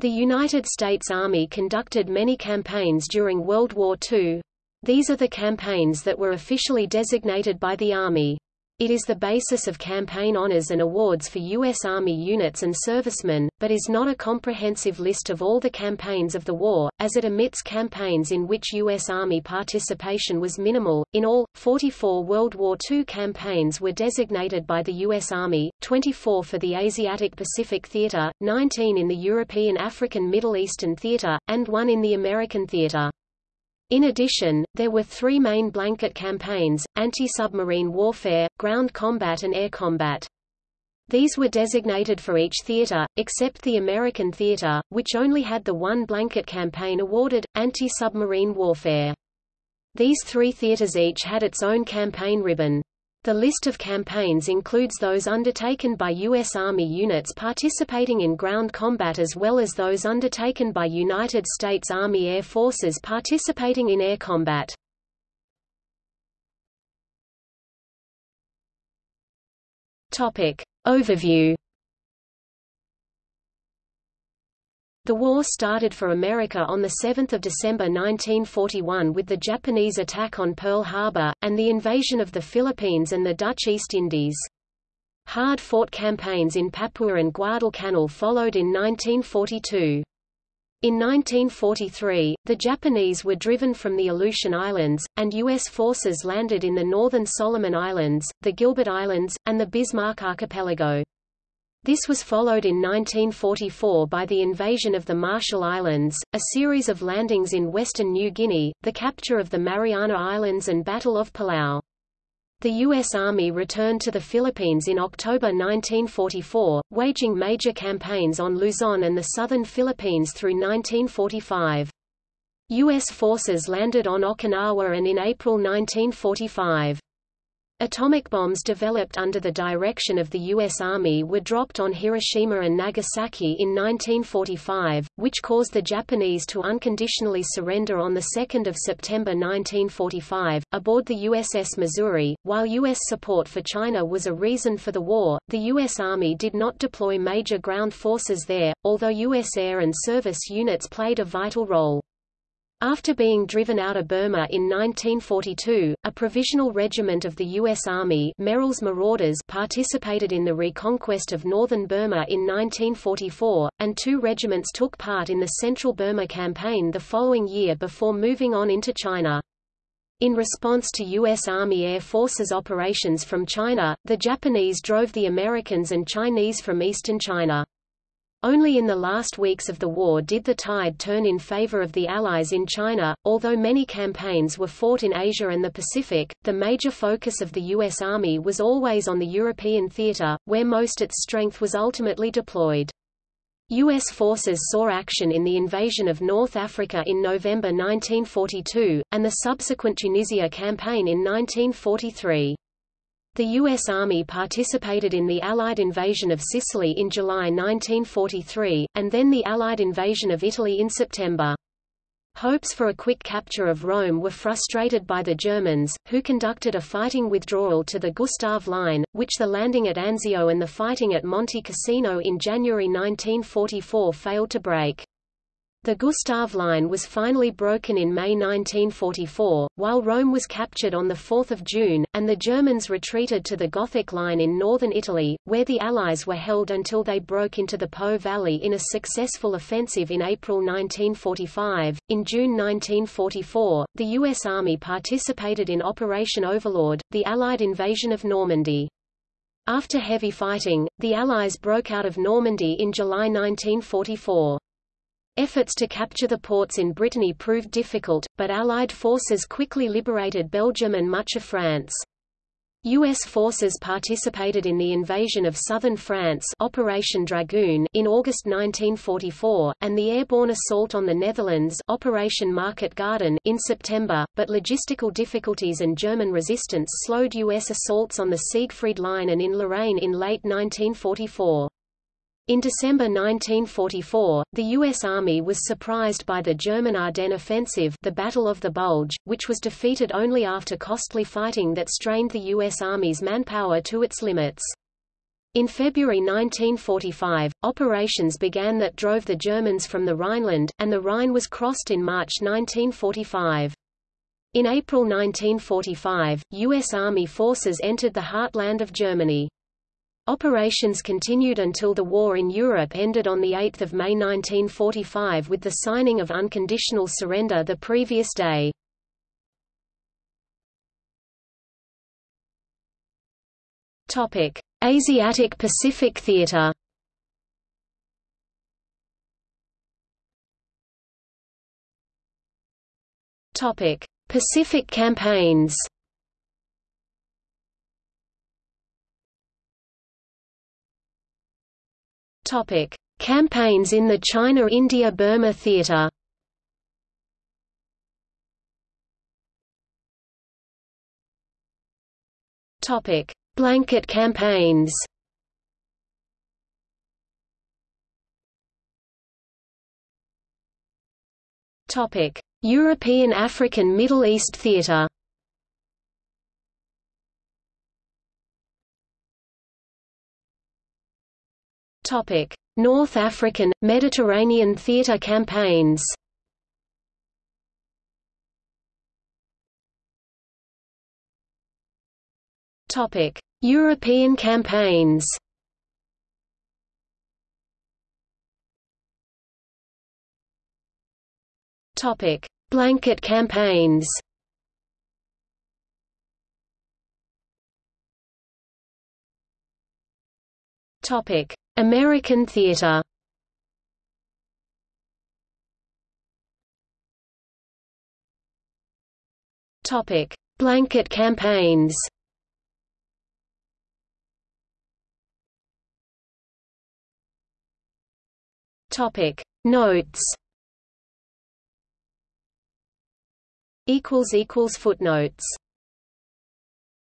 The United States Army conducted many campaigns during World War II. These are the campaigns that were officially designated by the Army. It is the basis of campaign honors and awards for U.S. Army units and servicemen, but is not a comprehensive list of all the campaigns of the war, as it omits campaigns in which U.S. Army participation was minimal. In all, 44 World War II campaigns were designated by the U.S. Army, 24 for the Asiatic Pacific Theater, 19 in the European African Middle Eastern Theater, and one in the American Theater. In addition, there were three main blanket campaigns, anti-submarine warfare, ground combat and air combat. These were designated for each theater, except the American theater, which only had the one blanket campaign awarded, anti-submarine warfare. These three theaters each had its own campaign ribbon. The list of campaigns includes those undertaken by U.S. Army units participating in ground combat as well as those undertaken by United States Army Air Forces participating in air combat. Topic. Overview The war started for America on 7 December 1941 with the Japanese attack on Pearl Harbor, and the invasion of the Philippines and the Dutch East Indies. Hard-fought campaigns in Papua and Guadalcanal followed in 1942. In 1943, the Japanese were driven from the Aleutian Islands, and U.S. forces landed in the northern Solomon Islands, the Gilbert Islands, and the Bismarck Archipelago. This was followed in 1944 by the invasion of the Marshall Islands, a series of landings in western New Guinea, the capture of the Mariana Islands and Battle of Palau. The U.S. Army returned to the Philippines in October 1944, waging major campaigns on Luzon and the southern Philippines through 1945. U.S. forces landed on Okinawa and in April 1945. Atomic bombs developed under the direction of the U.S. Army were dropped on Hiroshima and Nagasaki in 1945, which caused the Japanese to unconditionally surrender on 2 September 1945, aboard the USS Missouri. While U.S. support for China was a reason for the war, the U.S. Army did not deploy major ground forces there, although U.S. air and service units played a vital role. After being driven out of Burma in 1942, a provisional regiment of the U.S. Army Merrill's Marauders participated in the reconquest of northern Burma in 1944, and two regiments took part in the Central Burma Campaign the following year before moving on into China. In response to U.S. Army Air Forces operations from China, the Japanese drove the Americans and Chinese from eastern China. Only in the last weeks of the war did the tide turn in favor of the Allies in China. Although many campaigns were fought in Asia and the Pacific, the major focus of the U.S. Army was always on the European theater, where most its strength was ultimately deployed. U.S. forces saw action in the invasion of North Africa in November 1942, and the subsequent Tunisia campaign in 1943. The U.S. Army participated in the Allied invasion of Sicily in July 1943, and then the Allied invasion of Italy in September. Hopes for a quick capture of Rome were frustrated by the Germans, who conducted a fighting withdrawal to the Gustav Line, which the landing at Anzio and the fighting at Monte Cassino in January 1944 failed to break. The Gustav Line was finally broken in May 1944, while Rome was captured on 4 June, and the Germans retreated to the Gothic Line in northern Italy, where the Allies were held until they broke into the Po Valley in a successful offensive in April 1945. In June 1944, the U.S. Army participated in Operation Overlord, the Allied invasion of Normandy. After heavy fighting, the Allies broke out of Normandy in July 1944. Efforts to capture the ports in Brittany proved difficult, but Allied forces quickly liberated Belgium and much of France. U.S. forces participated in the invasion of southern France Operation Dragoon in August 1944, and the airborne assault on the Netherlands Operation Market Garden in September, but logistical difficulties and German resistance slowed U.S. assaults on the Siegfried Line and in Lorraine in late 1944. In December 1944, the U.S. Army was surprised by the German Ardennes offensive the Battle of the Bulge, which was defeated only after costly fighting that strained the U.S. Army's manpower to its limits. In February 1945, operations began that drove the Germans from the Rhineland, and the Rhine was crossed in March 1945. In April 1945, U.S. Army forces entered the heartland of Germany. Operations continued until the war in Europe ended on 8 May 1945 with the signing of unconditional surrender the previous day. Asiatic Pacific Theater. Pacific campaigns. Topic: Campaigns in the China-India-Burma theater. Topic: Blanket campaigns. Topic: European African Middle East theater. Topic: North African, Mediterranean theater campaigns. Topic: European campaigns. Topic: Blanket campaigns. Topic: American theater Topic: Blanket campaigns. Topic: Notes. Equals equals footnotes.